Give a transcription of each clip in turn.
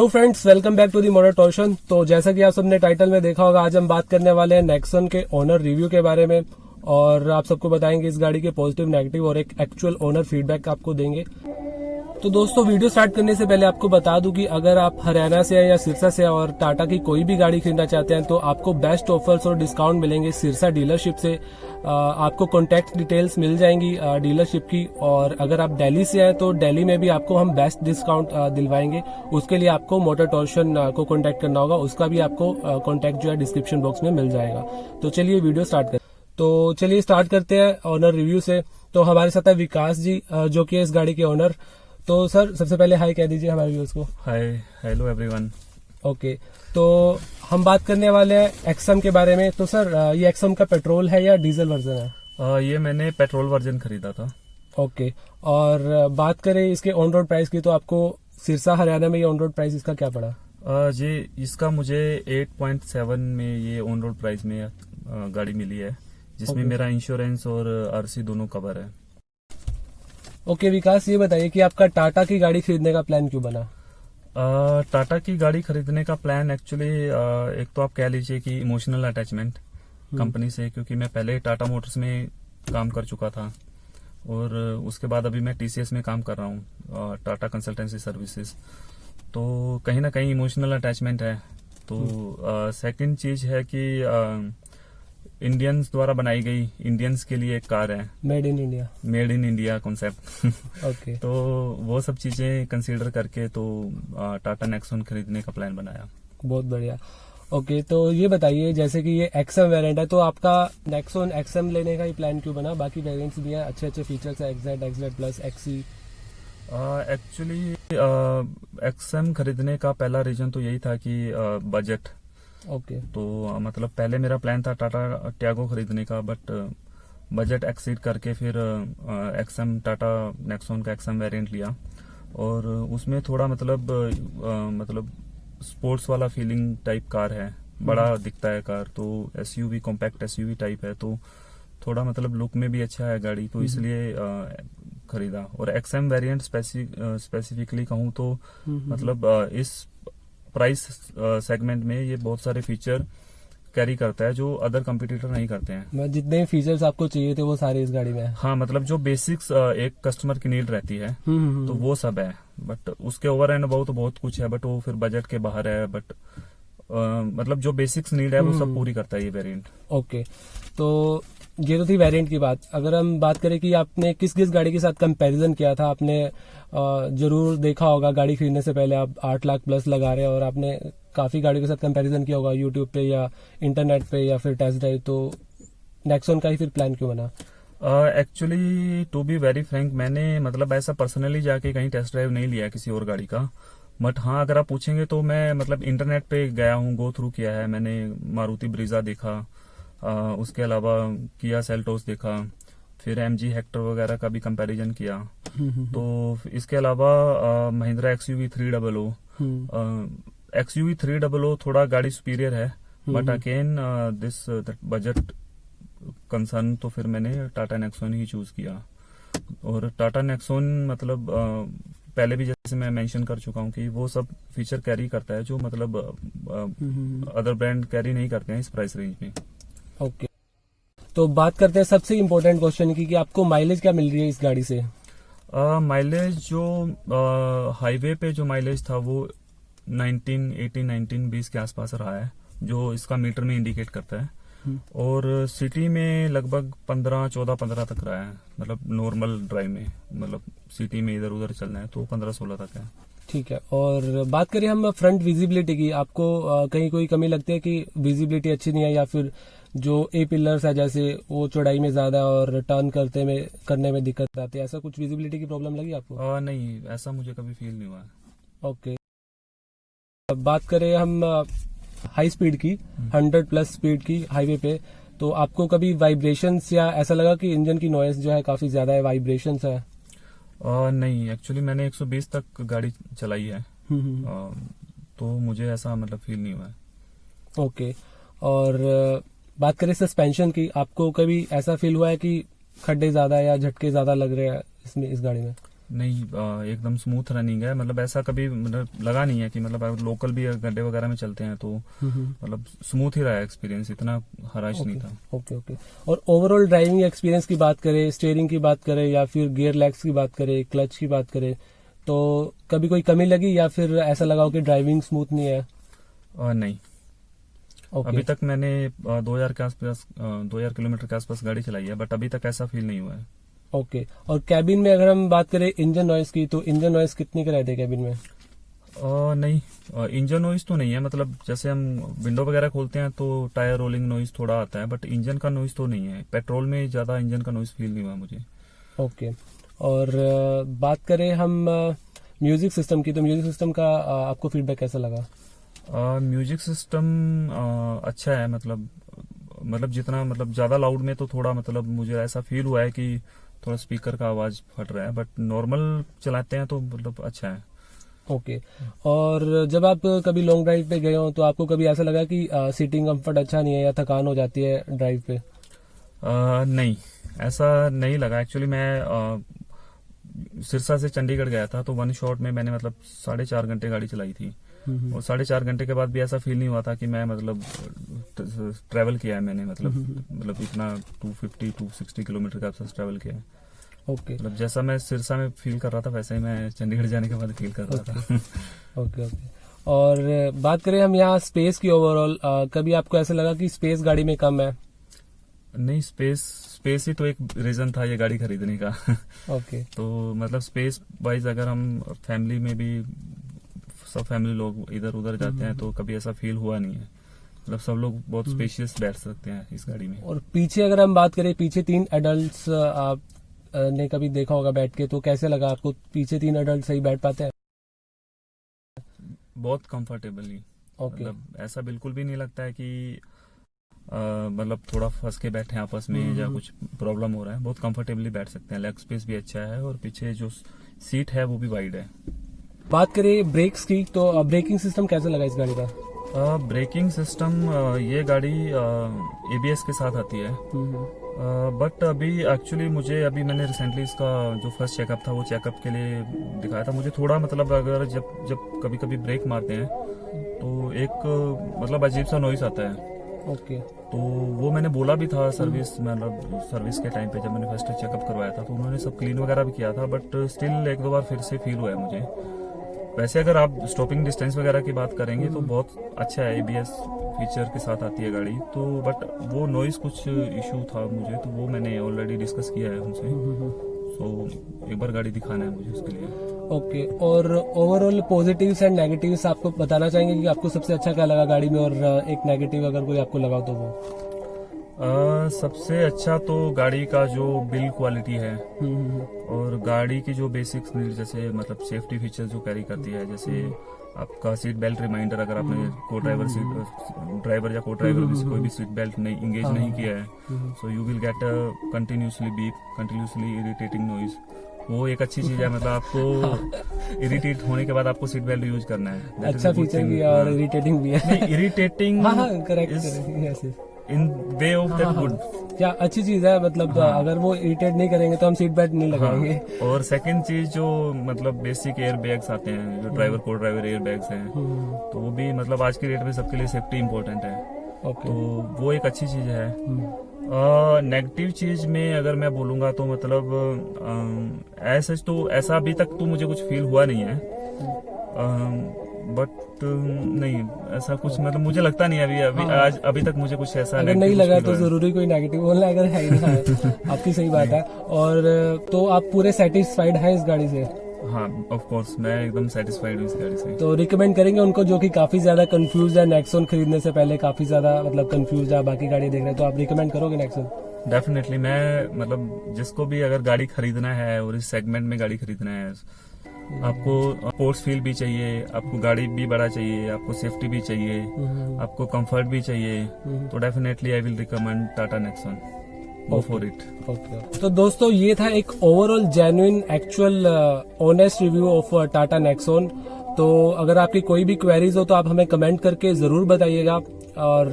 Hello friends welcome back to the motor torsion तो जैसा कि आप सबने टाइटल में देखा होगा, आज हम बात करने वाले हैं नेक्सन के ओनर रिव्यू के बारे में और आप सबको बताएँगे इस गाड़ी के पॉजिटिव नेगेटिव और एक एक्चुअल ओनर फीडबैक आपको देंगे। तो दोस्तों, वीडियो स्टार्ट करने से पहले आपको बता दूँ कि अगर आप हरियाणा से या सिरसा से और टाटा की कोई भी गाड़ी खरीदना चाहते हैं तो आपको बेस्ट ऑफर्स और डिस्काउंट मिलेंगे सिरसा डीलरशिप से। आपको कॉन्टैक्ट डिटेल्स मिल जाएँगी डीलरशिप की। और अगर आप दिल्ली से हैं तो दिल्ली में भी आपको हम बेस्ट डिस्काउंट दिलवाएँगे। उसके लिए आपको मोटर टॉर्शन को कॉन्टैक्ट करना होगा। उसका भी आपको कॉन्टैक्ट जो है डिस्क्रिप्शन बॉक्स में मिल जाएगा। तो चलिए वीडियो स्टार्ट कर तो चलिए स्टार्ट करते हैं ऑनर रिव्यू से। तो हमारे साथ है विकास जी जो कि इस गाड़ी के ऑनर तो सर सबसे पहले हाई कह दीजिए हमारे व्यूज़ को। हाय हेलो एवरीवन ओके तो हम बात करने वाले हैं एक्सम के बारे में। तो सर ये एक्सम का पेट्रोल है या डीजल वर्जन है? आ, ये मैंने पेट्रोल वर्जन खरीदा था। ओके और बात करें इसके ऑन रोड प्राइस की तो आपको सिरसा हरियाणा में ये ऑन रोड प्राइस इसका क्या पड़ा? जी इसका मुझे 8.7 में ये ऑन रोड प्राइस में गाड़ी मिली है जिसमें. मेरा इंश्योरेंस और आरसी दोनों कवर है। ओके विकास ये बताइए कि आपका टाटा की गाड़ी खरीदने का प्लान क्यों बना? टाटा की गाड़ी खरीदने का प्लान एक्चुअली एक तो आप कह लीजिए कि इमोशनल अटैचमेंट कंपनी से क्योंकि मैं पहले टाटा मोटर्स में काम कर चुका था। और उसके बाद अभी मैं टीसीएस में काम कर रहा हूँ टाटा कंसल्टेंसी सर्विसेज़ तो कहीं ना कहीं इमोशनल अटैचमेंट है। तो सेकंड हम्म। चीज़ है कि इंडियंस द्वारा बनाई गई इंडियंस के लिए एक कार है। Made in India made in India concept okay तो वो सब चीज़ें कंसीडर करके तो टाटा नेक्सोन खरीदने का प्लान बनाया। बहुत बढ़िया। ओके तो ये बताइए जैसे कि ये एक्सएम वेरिएंट है तो आपका नेक्सोन एक्सएम लेने का ही प्लान क्यों बना? बाकी वेरिएंट्स भी हैं अच्छे अच्छे फीचर्स है XZ XZ plus XE actually XM खरीदने का पहला रीजन तो यही था कि बजट ओके okay. तो मतलब पहले मेरा प्लान था टाटा ट्यागो खरीदने का बट बजट एक्सीड करके फिर एक्सएम टाटा नेक्सोन का एक्सएम वेरिएंट लिया और उसमें थोड़ा मतलब आ, मतलब स्पोर्ट्स वाला फीलिंग टाइप कार है बड़ा हम्म। दिखता है कार तो S U V compact SUV type है तो थोड़ा मतलब लुक में भी अच्छा है गाड़ी तो हम्म। इसलिए खरीदा और एक्सएम वेरिएंट स्पेसिफिकली कहूँ तो हम्म, मतलब इस प्राइस सेगमेंट uh, में ये बहुत सारे फीचर कैरी करता है जो अदर कंपटीटर नहीं करते हैं। जितने फीचर्स आपको चाहिए थे वो सारे इस गाड़ी में है। हाँ मतलब जो बेसिक्स uh, एक कस्टमर की नीड रहती है हम्म, हम्म, हम्म। तो वो सब है। बट उसके ओवर एंड अबाउ तो बहुत कुछ है बट वो फिर बजट के बाहर है बट uh, मतलब जो बेसिक्स नीड है वो सब पूरी करता है ये वेरिएंट ओके तो ये तो थी वेरिएंट की बात। अगर हम बात करें कि आपने किस किस गाड़ी के साथ कंपैरिजन किया था, आपने ज़रूर देखा होगा गाड़ी खरीदने से पहले आप आठ लाख प्लस लगा रहे हैं और आपने काफ़ी गाड़ियों के साथ कंपैरिजन किया होगा यूट्यूब पे या इंटरनेट पे या फिर टेस्ट ड्राइव तो नेक्सोन का ही फिर प्लान क्यों बना? Actually to be very frank मैंने मतलब ऐसा पर्सनली जाके कहीं टेस्ट ड्राइव नहीं लिया किसी और गाड़ी का। बट हाँ अगर आप पूछेंगे तो मैं मतलब इंटरनेट पे गया हूँ गो थ्रू किया है, मैंने मारुति ब्रिजा देखा। आ, उसके अलावा किया सेल्टोस देखा फिर एम जी हेक्टर वगैरह का भी कंपैरिजन किया। तो इसके अलावा Mahindra X U V three double O X U V three double O थोड़ा गाड़ी सुपीरियर है but again this budget concern तो फिर मैंने टाटा नेक्सोन ही चूज़ किया। और टाटा नेक्सोन मतलब uh, पहले भी जैसे मैं मेंशन कर चुका हूँ कि वो सब फीचर कैरी करता है जो मतलब अदर ब्रांड कैरी नहीं करते हैं इस प्राइस रेंज में। ओके तो बात करते हैं सबसे इम्पोर्टेंट क्वेश्चन की कि आपको माइलेज क्या मिल रही है इस गाड़ी से? माइलेज uh, जो हाईवे पे जो माइलेज था वो 19, 18, 19, 20 के आसपास रहा है जो इसका मीटर में इंडिकेट करता है। हम्म। और सिटी में लगभग 15, 14, 15 तक रहा है मतलब नॉर्मल ड्राइव में मतलब सिटी में इधर उधर चलना है तो 15, 16 तक है। ठीक है और बात करें हम फ्रंट विजिबिलिटी की आपको कहीं कोई कमी लगती है कि विजिबिलिटी अच्छी नहीं है या फिर जो ए पिलर्स है जैसे वो चौड़ाई में ज़्यादा और टर्न करते में करने में दिक्कत आती है ऐसा कुछ विजिबिलिटी की प्रॉब्लम लगी आपको? आ, नहीं ऐसा मुझे कभी फील नहीं हुआ। ओके बात करें हम हाई स्पीड की हंड्रेड प्लस स्पीड की हाईवे पे। तो आपको कभी वाइब्रेशन या ऐसा लगा कि इंजन की नॉइस जो है काफ़ी ज़्यादा है वाइब्रेशन है? आ, नहीं एक्चुअली मैंने 120 तक गाड़ी चलाई है। हम्म, हम्म। आ, तो मुझे ऐसा मतलब फील नहीं हुआ। है ओके और बात करें सस्पेंशन की आपको कभी ऐसा फील हुआ है कि खड्डे ज़्यादा या झटके ज़्यादा लग रहे हैं इसमें इस गाड़ी में? नहीं एकदम स्मूथ रनिंग है। मतलब ऐसा कभी मतलब लगा नहीं है कि मतलब लोकल भी गड्ढे वगैरह में चलते हैं तो मतलब स्मूथ ही रहा है एक्सपीरियंस इतना हराश नहीं था। ओके ओके और ओवरऑल ड्राइविंग एक्सपीरियंस की बात करें स्टेयरिंग की बात करें या फिर गियर लैग्स की बात करें क्लच की बात करें तो कभी कोई कमी लगी या फिर ऐसा लगा हो कि ड्राइविंग स्मूथ नहीं है? नहीं। ओके अभी तक मैंने दो हज़ार के आसपास दो हज़ार किलोमीटर के आसपास गाड़ी चलाई है बट अभी तक ऐसा फील नहीं हुआ है। Okay okay. और कैबिन में अगर हम बात करें इंजन नॉइस की तो इंजन नॉइस कितनी का रहते हैं कैबिन में? अ, नहीं। इंजन नॉइज़ तो नहीं है मतलब जैसे हम विंडो वगैरह खोलते हैं तो टायर रोलिंग नॉइज़ थोड़ा आता है बट इंजन का नॉइज़ तो नहीं है। पेट्रोल में ज़्यादा इंजन का नॉइज़ फील नहीं हुआ मुझे। ओके और अ, बात करें हम म्यूज़िक सिस्टम की तो म्यूज़िक सिस्टम का आपको फीडबैक कैसा लगा? म्यूज़िक सिस्टम अच्छा है मतलब मतलब जितना मतलब ज़्यादा लाउड में तो थोड़ा मतलब मुझे ऐसा फील हुआ है कि थोड़ा स्पीकर का आवाज़ फट रहा है बट नॉर्मल चलाते हैं तो मतलब अच्छा है। Okay okay. और जब आप कभी लॉन्ग ड्राइव पे गए हो तो आपको कभी ऐसा लगा कि सीटिंग कंफर्ट अच्छा नहीं है या थकान हो जाती है ड्राइव पे? अ, नहीं ऐसा नहीं लगा। एक्चुअली मैं अ, सिरसा से चंडीगढ़ गया था तो वन शॉट में मैंने मतलब साढ़े चार घंटे गाड़ी चलाई थी। और साढ़े चार घंटे के बाद भी ऐसा फील नहीं हुआ था कि मैं मतलब ट्रेवल किया है मैंने मतलब मतलब इतना 250 260 किलोमीटर के आसपास ट्रेवल किया है। ओके मतलब जैसा मैं सिरसा में फील कर रहा था वैसा ही मैं चंडीगढ़ जाने के बाद फील कर रहा था। ओके ओके और बात करें हम यहाँ स्पेस की ओवरऑल कभी आपको ऐसा लगा कि स्पेस गाड़ी में कम है? नहीं स्पेस स्पेस ही तो एक रीजन था ये गाड़ी खरीदने का। Okay okay. तो मतलब स्पेस वाइज अगर हम फैमिली में भी सब फैमिली लोग इधर उधर जाते हैं तो कभी ऐसा फील हुआ नहीं है। मतलब सब लोग बहुत स्पेशियस बैठ सकते हैं इस गाड़ी में। और पीछे अगर हम बात करें पीछे तीन एडल्ट आप ने कभी देखा होगा बैठ के तो कैसे लगा आपको पीछे तीन एडल्ट सही बैठ पाते हैं? बहुत कंफर्टेबली ओके मतलब ऐसा बिल्कुल भी नहीं लगता है कि मतलब थोड़ा फंस के बैठे हैं आपस में या कुछ प्रॉब्लम हो रहा है। बहुत कंफर्टेबली बैठ सकते हैं। लेग स्पेस भी अच्छा है और पीछे जो सीट है वो भी वाइड है। बात करें ब्रेक्स की तो ब्रेकिंग सिस्टम कैसा लगा इस गाड़ी का? ब्रेकिंग सिस्टम ये गाड़ी एबीएस के साथ आती है। बट अभी एक्चुअली मुझे अभी मैंने रिसेंटली इसका जो फ़र्स्ट चेकअप था वो चेकअप के लिए दिखाया था। मुझे थोड़ा मतलब अगर जब जब कभी कभी ब्रेक मारते हैं तो एक मतलब अजीब सा नॉइस आता है। ओके तो वो मैंने बोला भी था सर्विस मतलब सर्विस के टाइम पे जब मैंने फ़र्स्ट चेकअप करवाया था तो उन्होंने सब क्लीन वगैरह भी किया था बट स्टिल एक दो बार फिर से फील हुआ है मुझे। वैसे अगर आप स्टॉपिंग डिस्टेंस वगैरह की बात करेंगे तो बहुत अच्छा है एबीएस फीचर के साथ आती है गाड़ी। तो बट वो नॉइस कुछ इशू था मुझे तो वो मैंने ऑलरेडी डिस्कस किया है उनसे। सो एक बार गाड़ी दिखाना है मुझे उसके लिए। ओके और ओवरऑल पॉजिटिव्स एंड नेगेटिव्स आपको बताना चाहेंगे कि आपको सबसे अच्छा क्या लगा गाड़ी में और एक नेगेटिव अगर कोई आपको लगा तो वो? अ, सबसे अच्छा तो गाड़ी का जो बिल्ड क्वालिटी है। और गाड़ी की जो बेसिक्स जैसे मतलब सेफ्टी फीचर जो कैरी करती है जैसे आपका सीट बेल्ट रिमाइंडर अगर आपने को ड्राइवर सीट ड्राइवर या को ड्राइवर में से कोई भी सीट बेल्ट नहीं इंगेज नहीं किया है so you will get continuously beep continuously irritating noise वो एक अच्छी चीज़ है मतलब आपको इरिटेट होने के बाद आपको सीट बेल्ट यूज़ करना है। अच्छा फीचर भी और हाँ। इरिटेटिंग भी है। इरिटेटिंग हाँ हाँ correct in way of that good क्या अच्छी चीज़ है मतलब हाँ। अगर वो इरिटेट नहीं करेंगे तो हम सीट बेल्ट नहीं लगाएँगे। हाँ। और सेकंड चीज़ जो मतलब बेसिक एयर बैग्स आते हैं जो ड्राइवर को ड्राइवर एयर बैग्स हैं। हम्म, तो वो भी मतलब आज के डेट में सबके लिए सेफ्टी इम्पोर्टेंट है। ओके तो वो एक अच्छी चीज़ है। नेगेटिव चीज़ में अगर मैं बोलूँगा तो मतलब ऐसा तो ऐसा अभी तक तो मुझे कुछ फील हुआ नहीं है। बट नहीं ऐसा कुछ मतलब मुझे लगता नहीं है अभी अभी आज अभी तक मुझे कुछ ऐसा हाँ। अगर नहीं लगा तो ज़रूरी कोई नेगेटिव बोलना अगर है ही ना है। आपकी सही बात है। और तो आप पूरे सेटिस्फाइड हैं इस गाड़ी से? हाँ ऑफ़ कोर्स मैं एकदम सेटिस्फाइड हूँ इस गाड़ी से। तो रिकमेंड करेंगे उनको जो कि काफ़ी ज़्यादा कंफ्यूज है नेक्सोन खरीदने से पहले काफ़ी ज़्यादा मतलब कंफ्यूज है बाकी गाड़ी देख रहे हैं तो आप रिकमेंड करोगे नेक्सोन डेफिनेटली मैं मतलब जिसको भी अगर गाड़ी खरीदना है और इस सेगमेंट में गाड़ी खरीदना है आपको स्पोर्ट्स फील भी चाहिए आपको गाड़ी भी बड़ा चाहिए आपको सेफ्टी भी चाहिए आपको कंफर्ट भी चाहिए तो definitely I will recommend Tata Nexon go for it तो दोस्तों ये था एक overall genuine actual honest review of Tata Nexon तो अगर आपकी कोई भी क्वेरीज हो तो आप हमें कमेंट करके ज़रूर बताइएगा और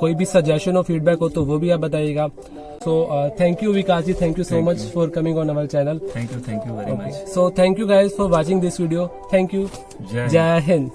कोई भी सजेशन हो फीडबैक हो तो वो भी आप बताइएगा। So thank you Vikas ji thank you so much for coming on our channel thank you thank you very much so thank you guys for watching this video thank you जय हिंद